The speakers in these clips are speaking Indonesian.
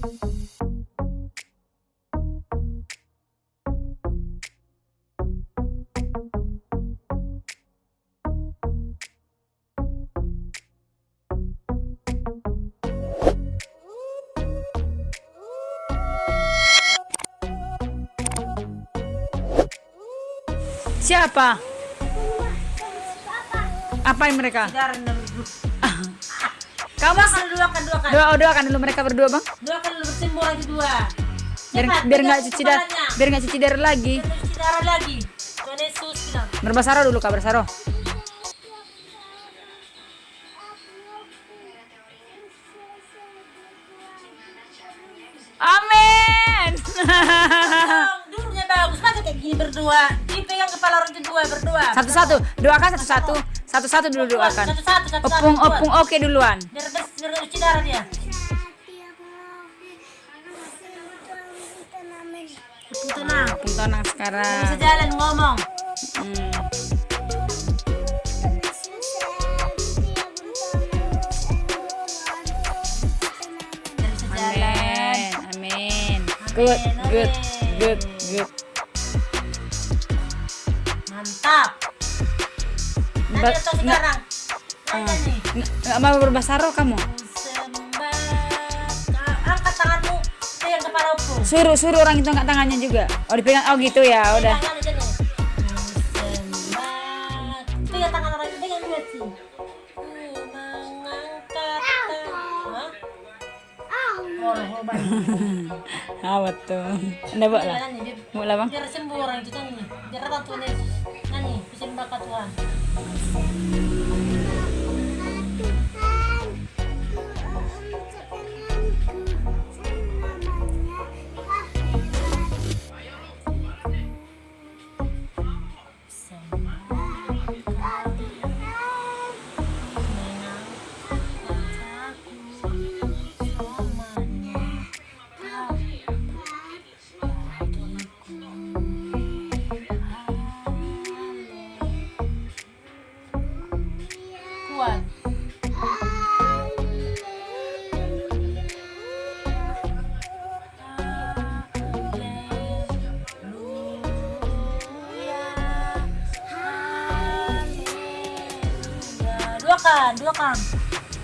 Siapa? Apa yang mereka? Kamu Makan dua kan dua kan. doa oh, doakan dulu mereka berdua bang. Dua kan lu bersimbol lagi dua. Biar Cepat, biar nggak cuci darah, biar nggak cuci darah lagi. Biar cuci darah lagi. Tuhan Yesus bilang. Berbasaro dulu kak bersaro. Amin. Dulunya bagus. Masa kayak gini berdua. Dipegang kepala orang kedua berdua. Satu-satu, doakan satu-satu. Satu-satu dulu doakan. Satu-satu, satu-satu. Opung, opung, oke duluan. Biar bersih, biar nggak cuci darah dia. Opung tenang. Opung Nggak sekarang. bisa jalan ngomong. Hmm. Amin, amin. Good, good, good, good. Mantap. Ba- nggak- sekarang. Nanya nih. Nggak nggak mau berbasaro kamu? Sembah. Angkat tanganmu. Pegang kepala opung. Suruh, suruh orang itu angkat tangannya juga. Oh dipegang, oh gitu ya, udah. Pegang. Pegang tangan orang itu, pegang dua sih. Awat tuh. Anda bawa lah. Bang. biar sembuh orang itu nyanyi biar datang Tuhan kan dua kan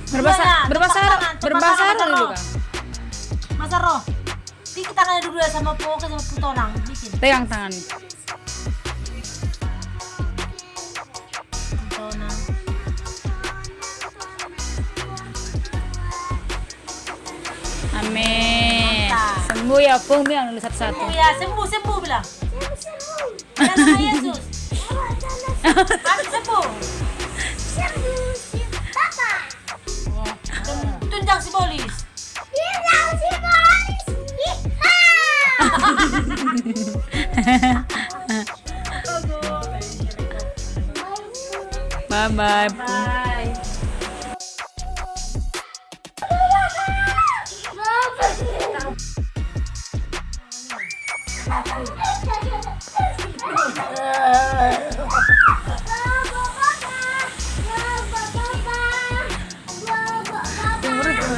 tepuk berbasaro tangan, dulu kan. masa roh Dikit tangannya dulu ya sama pokok sama putonang bikin Pegang tangan. putonang Amin. Mantap. Sembuh ya, Pung bilang dulu satu-satu. sembuh ya sembuh sembuh bilang dalam nama Bye bye. bye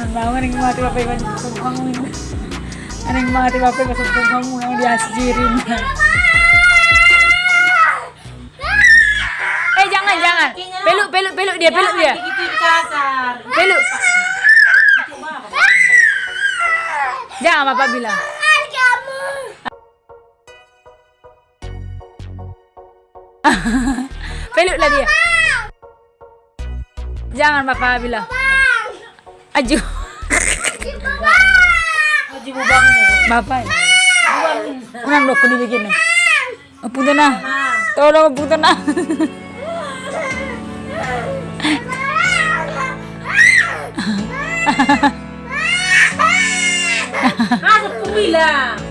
Bangun yang mati bapak masuk bangun. Ada yang mati bapak masuk bangun yang diasirin. Peluk dia peluk dia. Gigit kasar Peluk. Jangan bapak bilang. Peluklah dia. Jangan bapak bilang. Aju. Haji bubang Bapak. Unang dok di begini. Punten nah Tolong punten na. Masa pun bilang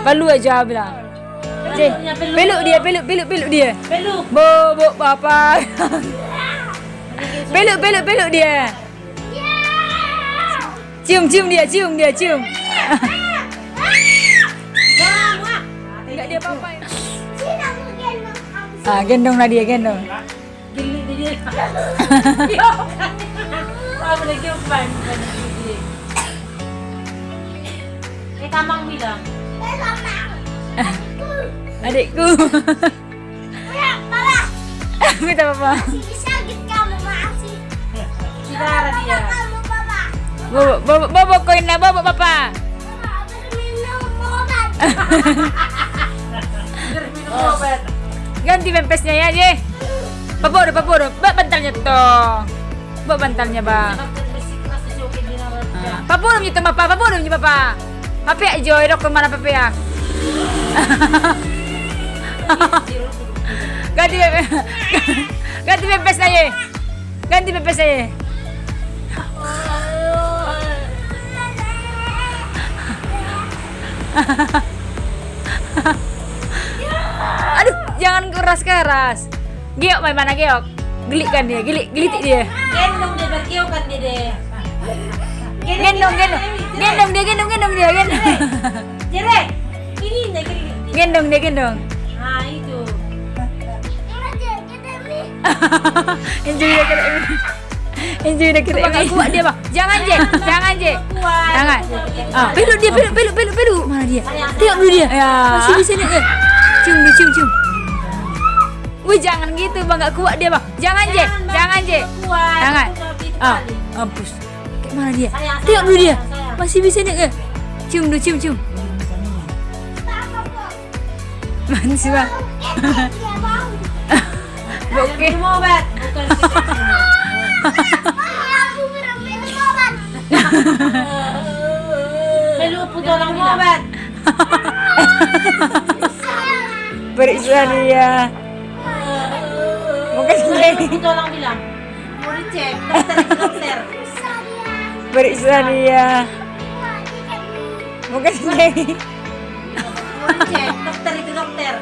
Palu aja bilang. Cik, Peluknya peluk. dia, peluk, peluk, peluk dia. Peluk Bo, bo, bapak. peluk, peluk, peluk dia. Cium, cium dia, cium dia, cium. Enggak dia. Ah, gendonglah dia, gendong. Gili dia Apa lagi apa Kayak Kamang bilang. Adikku. Minta papa. Si Rara dia. Bobo, bobo, bobo koin bobo papa. Ganti pempesnya ya, Je. Papuro, papuro. Ba bantalnya toh. Ba bantalnya, Ba. Dokter bersikeras disukin din naman siya. Ah, Papuro niyo to, papa. Papuro niyo, papa. Papi, Joy, dok ke mana papi ya? Ganti pempes. Ganti Ye. Ganti na, Ye. Aduh, jangan keras-keras. Giok, main mana Giok? Gelik kan dia, gelik, gelitik dia. Gendong dia berkiau kan dia deh. Gendong, gendong, gendong dia, gendong, gendong dia, gendong. Jere, ini nih gini. Gendong dia, gendong. Nah itu. Enjoy dia kena ini. Enjoy dia kena ini. kuat dia bang. Jangan je, jangan je. Jangan. Ah, peluk dia, peluk, peluk, peluk, peluk. Mana dia? Tengok dulu dia. Ya. Masih di sini ke? Cium dia, cium, cium. Wih, jangan gitu bang, gak kuat dia bang. Jangan je, jangan je. Kuat. Jangan. Ah, kali. mampus. Kayak mana dia? Tengok dulu dia. Masih bisa nih ke? Cium dulu, cium, cium. Manis bang. Oke. Minum obat. Bukan lang minum obat. Periksa dia. Puto lang bilang. Mau dicek. Dokter itu dokter. Dia. Bukan jadi. Mau dicek. Dokter itu dokter.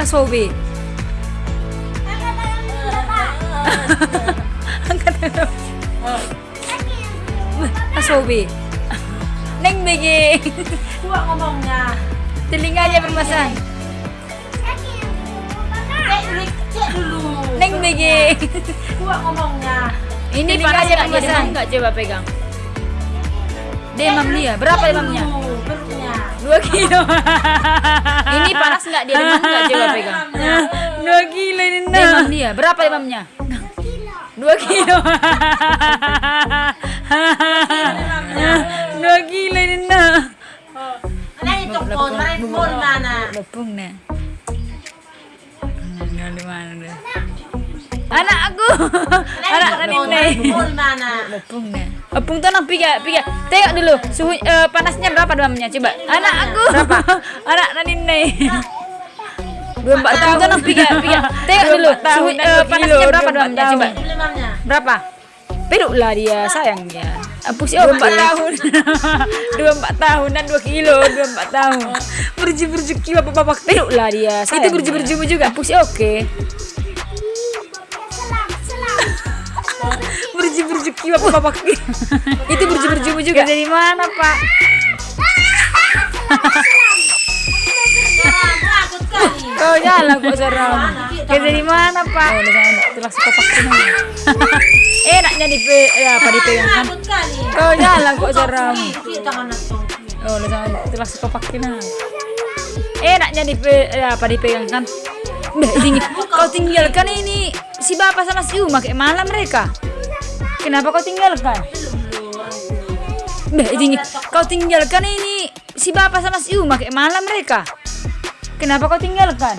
Asobi. Asobi. Neng begi. Kuat ngomongnya. Telinganya bermasalah. Dulu. Cek dulu. Neng begi. Kuat ngomongnya. Ini Telinganya nggak nggak bermasalah? enggak coba pegang. Demam dia. Berapa demamnya? Perutnya. Dua kilo. Ini panas enggak dia demam enggak coba pegang. Dua kilo ini. Demam dia. Berapa demamnya? Dua kilo. Lepung nih. Nah, di mana deh? Anak. Anak tadi nih. Lepung nih. Lepung tuh nang piga, piga. Tengok dulu suhu eh, panasnya berapa demamnya? Coba. Anak aku. Berapa? Anak tadi nih. Dua empat tahun tuh nang piga, piga. Tengok dulu suhu eh, panasnya berapa demamnya? Coba. Berapa? Peluk lah dia, sayang dia. Apa sih? Dua empat tahun. dua empat tahun dan dua kilo, dua empat tahun. Berji berjuki bapak bapak peluk lah dia. Itu berji berjumu juga. Apa sih? Oke. Berji berjuki bapak bapak. Itu berji berjumu juga. Dari mana pak? Kau jalan kok seram. Kayak dari mana pak? Oh, dari sana. Itulah sekopak sini. Enaknya di ya, apa dipegang kan? Takot kali. Kau jalan kok seram. Oh, udah jangan itulah sekopak kina. Enaknya di ya, apa dipegang kan? Mbak, tinggi. Kau tinggalkan ini si bapak sama si Uma kayak malam mereka. Kenapa kau tinggalkan? Mbak, tinggi. Kau tinggalkan ini si bapak sama si Uma kayak malam mereka. Kenapa kau tinggalkan?